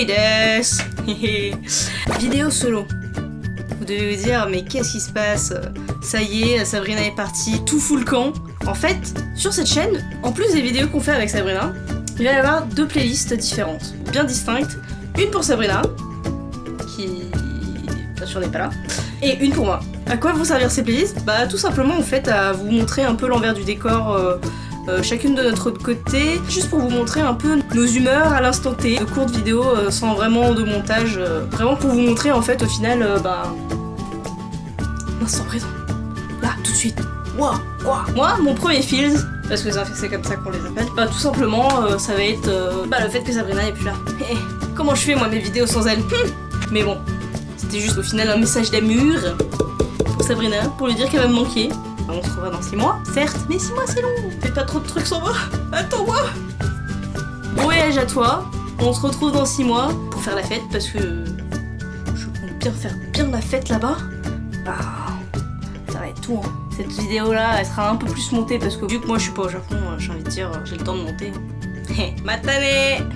Sabrina des Vidéo solo. Vous devez vous dire, mais qu'est-ce qui se passe? Ça y est, Sabrina est partie, tout fout le camp. En fait, sur cette chaîne, en plus des vidéos qu'on fait avec Sabrina, il va y avoir deux playlists différentes, bien distinctes. Une pour Sabrina, qui bien sûr n'est pas là, et une pour moi. À quoi vont servir ces playlists? Bah tout simplement en fait à vous montrer un peu l'envers du décor euh, euh, chacune de notre côté, juste pour vous montrer un peu nos humeurs à l'instant T, de courtes vidéos euh, sans vraiment de montage, vraiment pour vous montrer en fait au final, bah... L'instant présent. Là, tout de suite. Moi, moi, moi, mon premier feels, parce que c'est comme ça qu'on les appelle, bah tout simplement, ça va être bah, le fait que Sabrina est plus là. Eh, comment je fais moi mes vidéos sans elle? Hum. Mais bon, c'était juste au final un message d'amour pour Sabrina, pour lui dire qu'elle va me manquer. On se revoit dans 6 mois, certes, mais 6 mois c'est long Fais pas trop de trucs sans moi Attends-moi Bon voyage à toi, on se retrouve dans 6 mois pour faire la fête parce que je compte bien faire bien la fête là-bas. Bah, ça va être tout hein. Cette vidéo là, elle sera un peu plus montée parce que vu que moi je suis pas au Japon, j'ai envie de dire, j'ai le temps de monter. Matane